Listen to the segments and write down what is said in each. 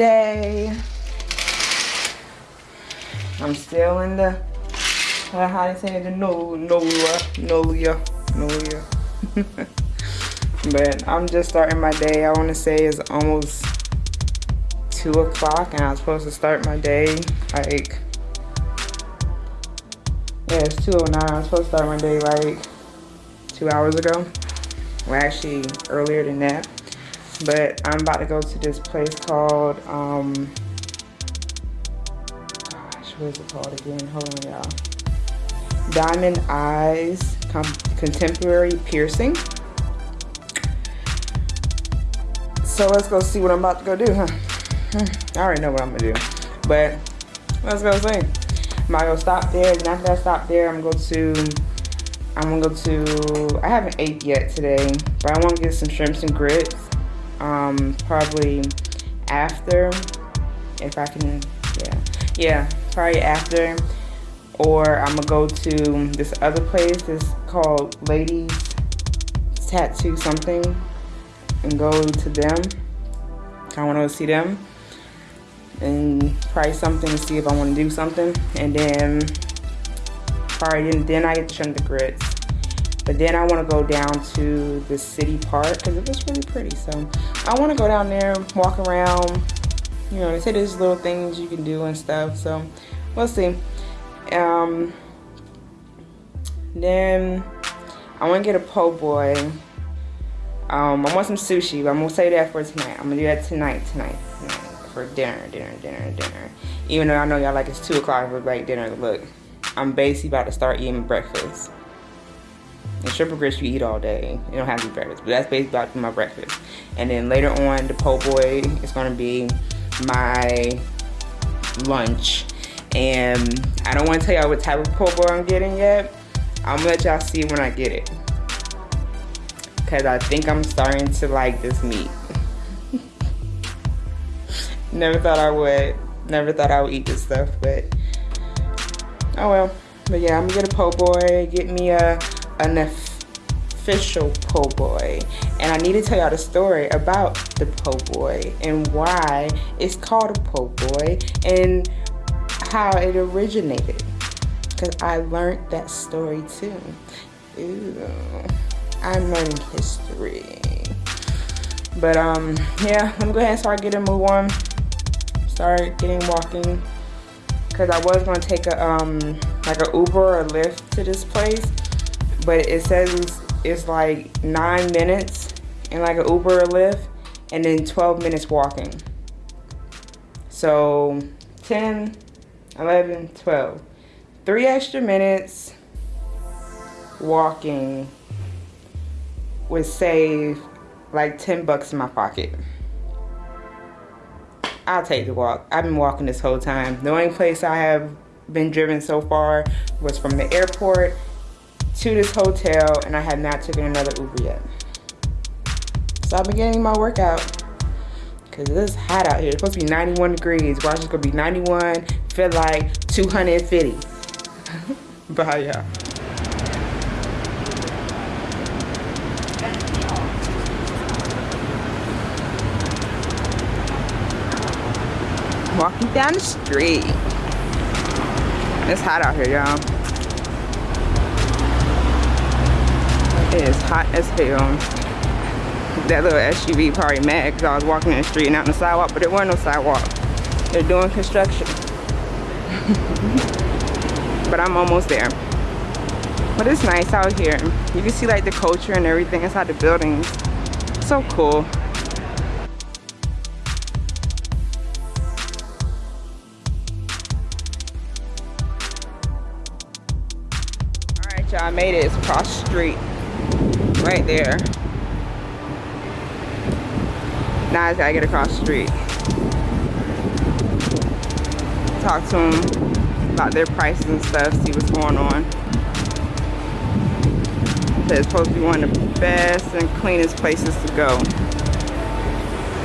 is sunday i'm still in the how they say the no no no no no but i'm just starting my day. I want to say it's almost two o'clock and i'm supposed to start my day like yeah it's 209 i'm supposed to start my day like two hours ago. Well actually earlier than that but i'm about to go to this place called um gosh what is it called again? Hold on y'all. Diamond eyes contemporary piercing. So let's go see what i'm about to go do huh? I already know what i'm gonna do. But let's go see. I'm gonna go stop there and after i stop there i'm going to I'm gonna go to, I haven't ate yet today, but I wanna get some shrimps and grits. Um, probably after, if I can, yeah. Yeah, probably after. Or I'm gonna go to this other place, it's called Ladies Tattoo something, and go to them. I wanna see them. And try something to see if I wanna do something. And then probably and then I get to shrimp the grits. But then I want to go down to the city park because it was really pretty. So I want to go down there, walk around. You know, they say there's little things you can do and stuff. So we'll see. Um, then I want to get a po' boy. Um, I want some sushi, but I'm going to say that for tonight. I'm going to do that tonight, tonight, tonight. For dinner, dinner, dinner, dinner. Even though I know y'all like it's 2 o'clock for like dinner. Look, I'm basically about to start eating breakfast. And shrimp grits you eat all day. You don't have to eat breakfast. But that's basically my breakfast. And then later on, the po' boy is going to be my lunch. And I don't want to tell y'all what type of po' boy I'm getting yet. I'm to let y'all see when I get it. Because I think I'm starting to like this meat. Never thought I would. Never thought I would eat this stuff. But oh well but yeah i'm gonna get a po' boy get me a an official po' boy. And i need to tell y'all the story about the po' boy and why it's called a po' boy and how it originated. Because i learned that story too. Ooh, i'm learning history. But um yeah let me go ahead and start getting move on. Start getting walking. Because I was going to take a um like a Uber or a Lyft to this place but it says it's like nine minutes in like an Uber or Lyft and then 12 minutes walking so 10 11 12 three extra minutes walking would save like 10 bucks in my pocket I'll take the walk. I've been walking this whole time. The only place I have been driven so far was from the airport to this hotel and I have not taken another Uber yet. So I've been getting my workout because it's hot out here. It's supposed to be 91 degrees. Watch it's gonna be 91, feel like 250. Bye y'all. walking down the street. It's hot out here, y'all. It is hot as hell. That little SUV probably mad because I was walking in the street and out on the sidewalk, but there wasn't no sidewalk. They're doing construction. but I'm almost there. But it's nice out here. You can see like the culture and everything inside the buildings. So cool. y'all. I made it. It's across the street. Right there. Now I gotta get across the street. Talk to them about their prices and stuff, see what's going on. It's supposed to be one of the best and cleanest places to go.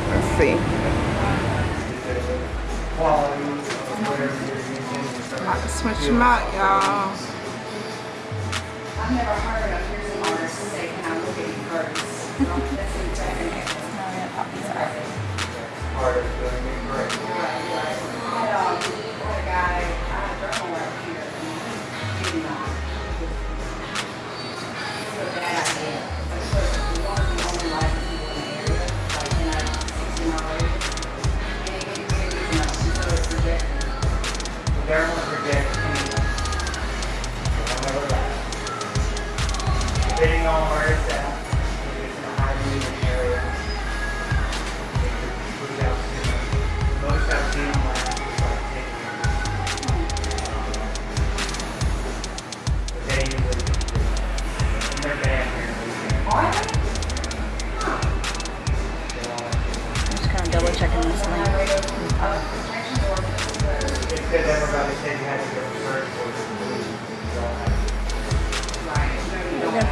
Let's see. About to switch them out, y'all. Out. Government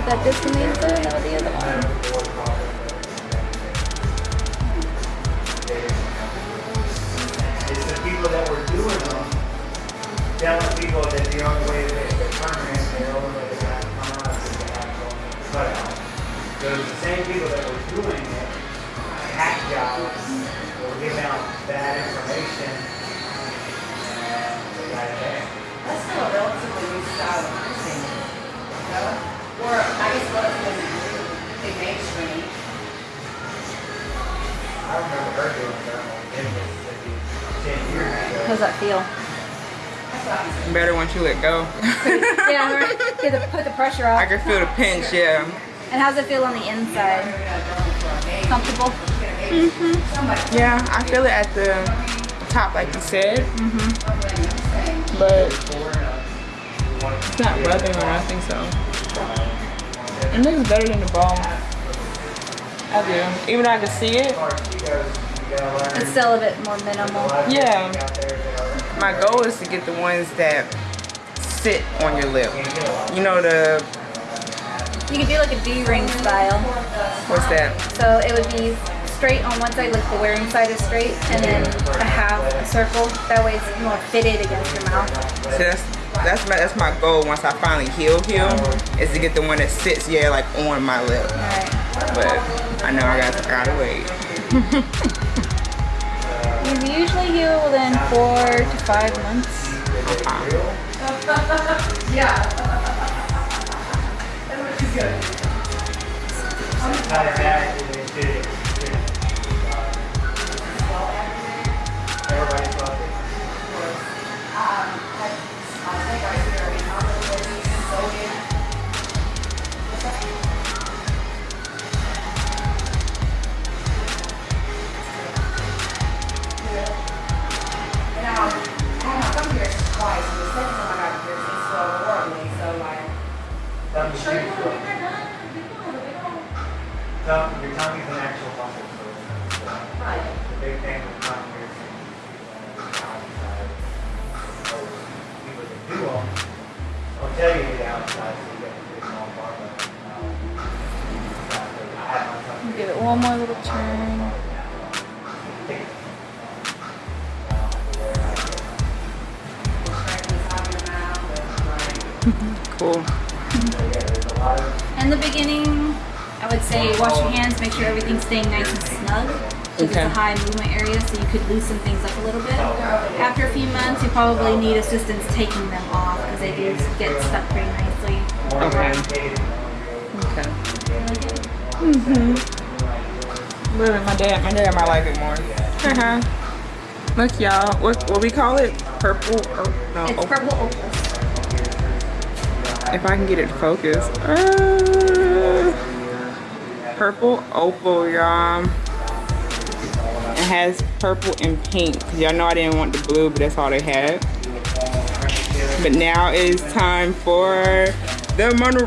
that this in the inside or the other one? It's the people that were doing them, telling people that the only way that they're permanent, the only way they got to come out is they have to go cut out. Those the same people that were doing it, hack jobs, were giving out bad information, and they got it back. That's still a relatively new style of nursing. No? Or, I guess, relatively new, big mainstream. I remember her doing thermal in Mississippi ten years ago. How's that feel? That's what I'm saying. Better once you let go. yeah, right. Get the, put the pressure off. I can feel the pinch, yeah. And how's it feel on the inside? Comfortable? Mm-hmm. Yeah, I feel it at the top, like you said. Mm-hmm. But it's not rubbing or nothing, so. It looks better than the ball. I do. Even though I can see it, It's still a bit more minimal. yeah. My goal is to get the ones that sit on your lip. You know the, You could do like a D-ring style. what's that? So it would be straight on one side, like the wearing side is straight, and then a half a circle. That way it's more fitted against your mouth. So that's that's my that's my goal once I finally heal heal uh-huh. is to get the one that sits yeah like on my lip. Alright. But I know I got I gotta wait. You usually heal within four to five months. Uh-huh. yeah. does that, it did it? Everybody's snug. Because it's a high movement area, so you could loosen things up a little bit. After a few months, you probably need assistance taking them off because they do get stuck pretty nicely. Okay. Okay. Mhm. But my dad, my dad might like it more. Uh-huh. Look, y'all. What what we call it? Purple? Or, no. It's opal. purple opals. If I can get it focused. Uh, purple opal, y'all. It has purple and pink. Y'all know I didn't want the blue, but that's all they had. But now it is time for the mono.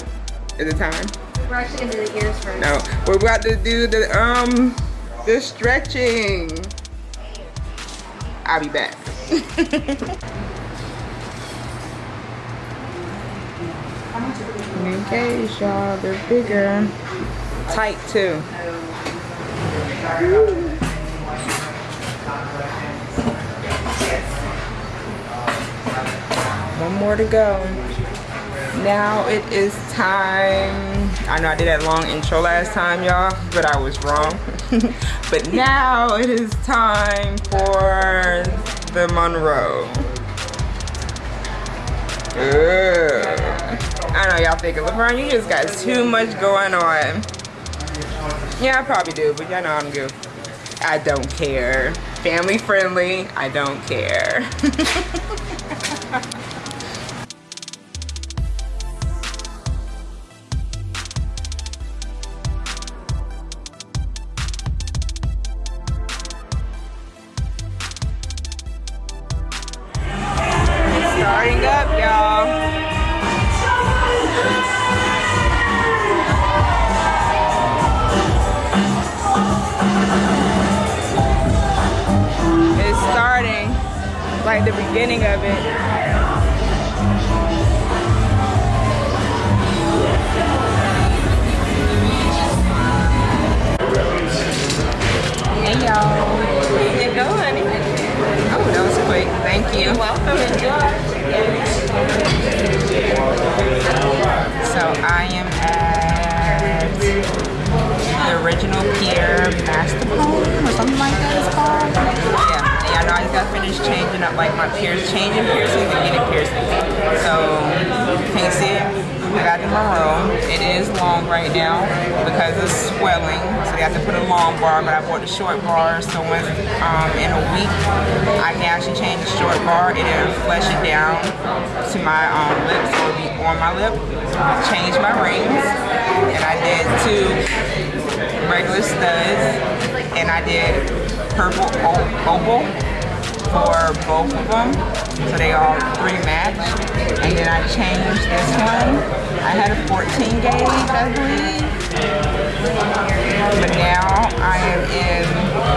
Is it time? We're actually gonna do the ears first. No, we're about to do the um the stretching. I'll be back. okay, y'all, they're bigger. Tight too. One more to go. Now it is time. I know I did that long intro last time, y'all, but I was wrong. but now it is time for the Monroe. Ugh. I know y'all thinking, LeBron, you just got too much going on. Yeah, I probably do, but y'all know I'm good. I don't care. Family friendly, I don't care. to my um, lips. It'll be on my lip. Change my rings. And I did two regular studs. And I did purple opal for both of them. So they all three match. And then I changed this one. I had a 14 gauge, I believe. But now I am in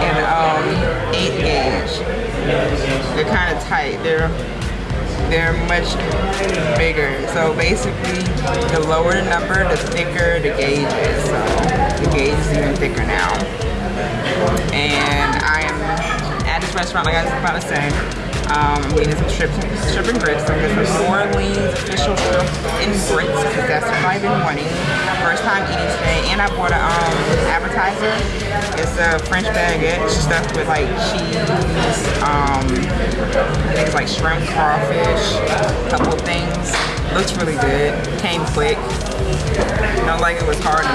an um, 8 gauge. They're kind of tight. They're they're much bigger. So basically, the lower the number, the thicker the gauge is. So the gauge is even thicker now. And I am at this restaurant, like I was about to say. Um, I'm getting some shrimp, shrimp and grits. I'm getting some New Orleans official shrimp and grits because that's what I've been wanting. First time eating today, and I bought an um, appetizer. It's a French baguette stuffed with like cheese, um, it's like shrimp, crawfish, a couple things. Looks really good. Came quick. Not like it was hard to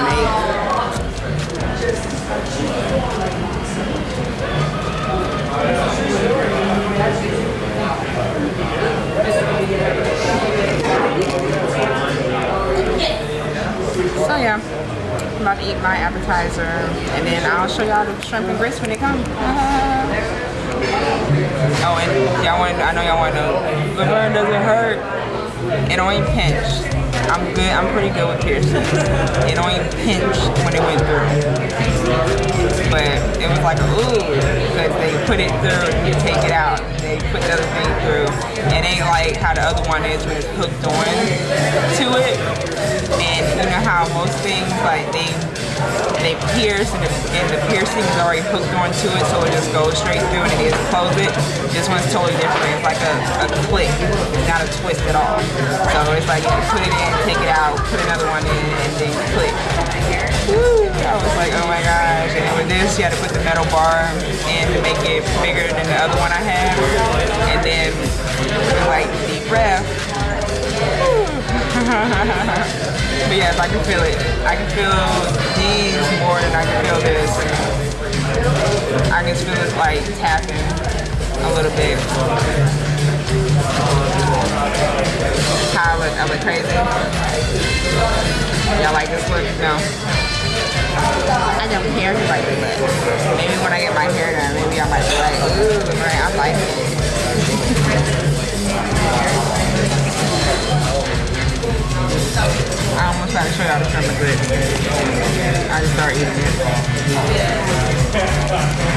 make. So yeah, I'm about to eat my appetizer and then I'll show y'all the shrimp and grits when they come. oh, and y'all want I know y'all want to know, the burn doesn't hurt. It only pinched. I'm good, I'm pretty good with piercings. It only pinched when it went through. But it was like, ooh, because they put it through and you take it out. They put the other thing through. It ain't like how the other one is when it's hooked on to it. And you know how most things, like they they pierce and the, and the piercing is already hooked onto it so it just goes straight through and it is close it. This one's totally different. It's like a, a click, not a twist at all. So it's like you put it in, take it out, put another one in, and then click. Woo! I was like, oh my gosh. And with this, you had to put the metal bar in to make it bigger than the other one I had. And then like deep breath. but yes, I can feel it. I can feel more I can feel this. I can feel this like tapping a little bit. How I look, I look crazy. Y'all like this look? No. I don't care if like this look. Maybe when I get my hair done, maybe I might be like, ooh, right, I like it. I almost got to show y'all the and grits. I just start eating it.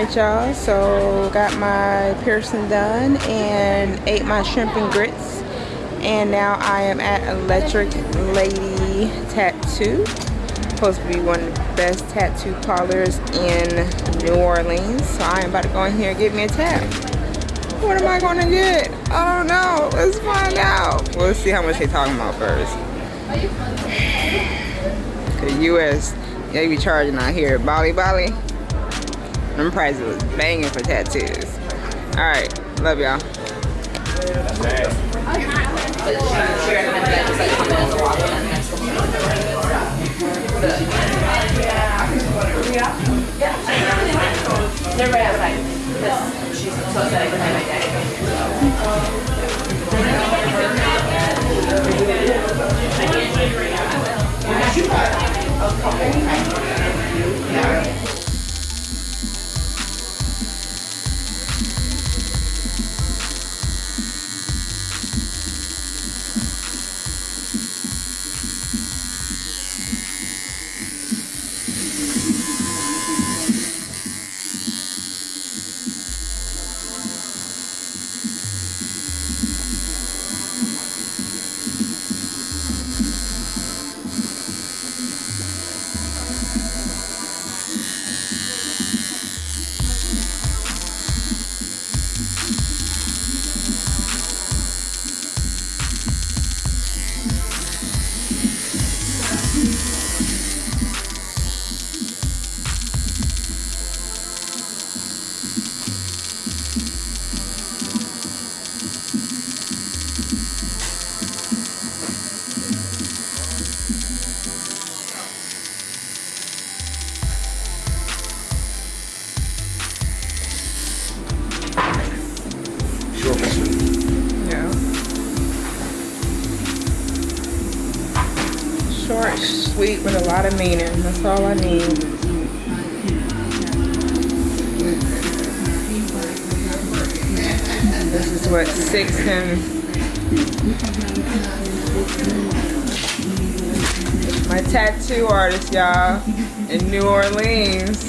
Alright y'all, so got my piercing done and ate my shrimp and grits. And now I am at Electric Lady Tattoo. Supposed to be one of the best tattoo parlors in New Orleans. So I am about to go in here and get me a tat. What am I gonna get? I don't know. Let's find out. We'll see how much they're talking about first. The US, they be charging out here. Bali Bali. Them prices was banging for tattoos. Alright, love y'all. They're lot of meaning. That's all I need. This is what six and my tattoo artist, y'all, in New Orleans.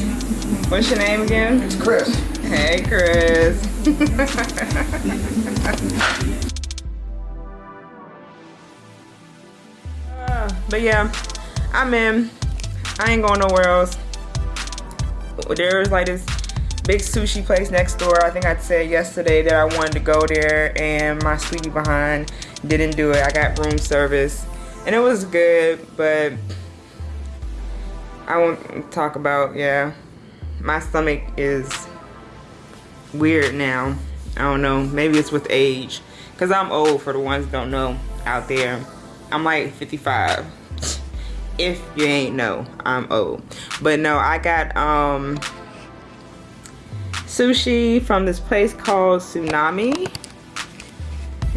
What's your name again? It's Chris. Hey, Chris. Uh, but yeah, I'm in. I ain't going nowhere else. There's like this big sushi place next door. I think I said yesterday that I wanted to go there, and my sweetie behind didn't do it. I got room service, and it was good, but I won't talk about. Yeah, my stomach is weird now. I don't know. Maybe it's with age. Because I'm old for the ones don't know out there. I'm like 55. If you ain't know, I'm old. But no, I got um sushi from this place called Tsunami.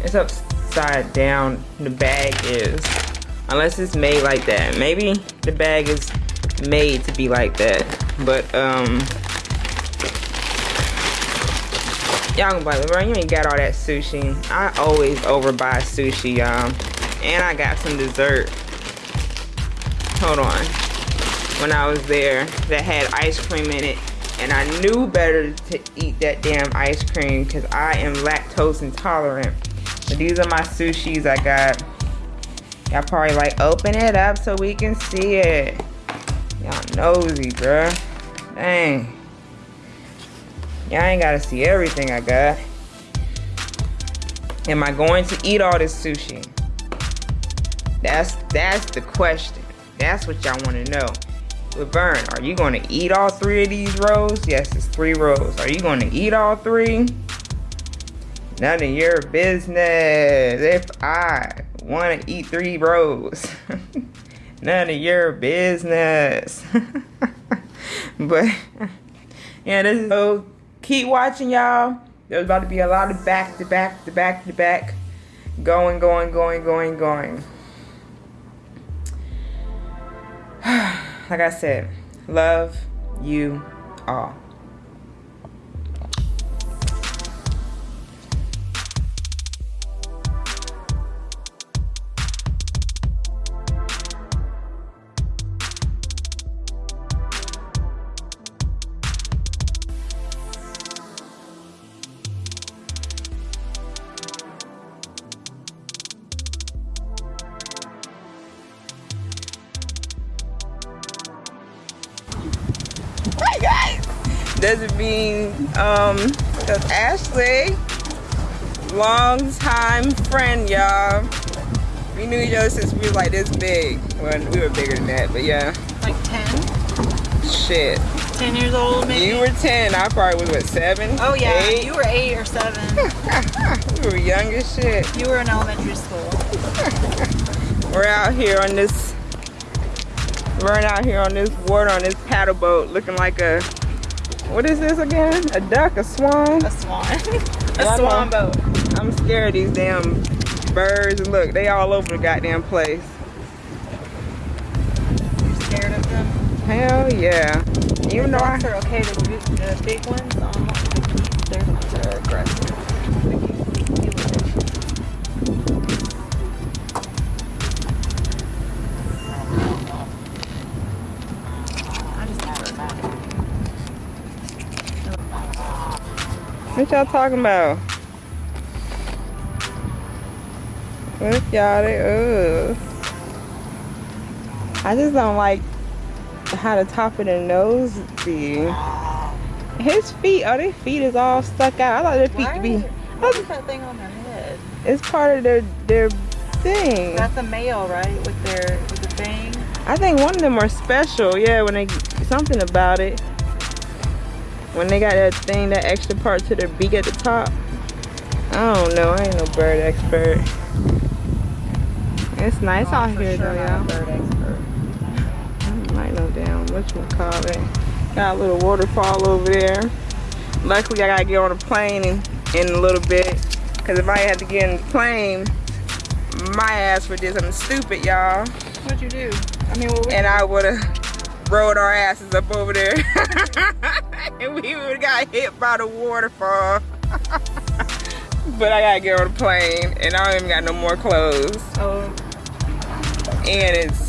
It's upside down. The bag is. Unless it's made like that. Maybe the bag is made to be like that. But um Y'all gonna buy like, bro, you ain't got all that sushi. I always overbuy sushi, y'all. And I got some dessert. Hold on. When I was there, that had ice cream in it. And I knew better to eat that damn ice cream because I am lactose intolerant. But these are my sushis I got. Y'all probably like, open it up so we can see it. Y'all nosy, bruh. Dang. Y'all ain't gotta see everything I got. Am I going to eat all this sushi? That's that's the question. That's what y'all wanna know. Laverne, are you gonna eat all three of these rows? Yes, it's three rows. Are you gonna eat all three? None of your business. If I wanna eat three rows. None of your business. but yeah, this is so keep watching y'all. There's about to be a lot of back to back to back to back. Going, going, going, going, going. Like I said, love you all. Um because Ashley, long time friend, y'all. We knew each other since we were like this big. Well, we were bigger than that, but yeah. Like 10? Shit. 10 years old, maybe? You were 10, I probably was what, seven? Oh, yeah. Eight? You were 8 or 7. we were young as shit. you were in elementary school. We're out here on this we're out here on this water on this paddle boat looking like a what is this again? A duck, a swan? A swan. a I swan boat. I'm scared of these damn birds and look, they all over the goddamn place. You're scared of them? Hell yeah. Even though I are okay. The, big- the big ones, um, they're, they're aggressive. What y'all talking about? What y'all they ugh. I just don't like how the top of the nose be. His feet, oh, their feet is all stuck out. I thought their feet be. What oh, is that thing on their head? It's part of their their thing. That's a male, right? With their with the fang. I think one of them are special. Yeah, when they something about it. When they got that thing, that extra part to their beak at the top. I don't know. I ain't no bird expert. It's nice oh, out here sure though, y'all. bird expert. I might know down whatchamacallit. Got a little waterfall over there. Luckily, I gotta get on a plane in, in a little bit. Cause if I had to get in the plane, my ass would do something stupid, y'all. What'd you do? I mean, what would And I would've rolled our asses up over there. and we would've got hit by the waterfall. but I gotta get on a plane and I don't even got no more clothes. Oh, And it's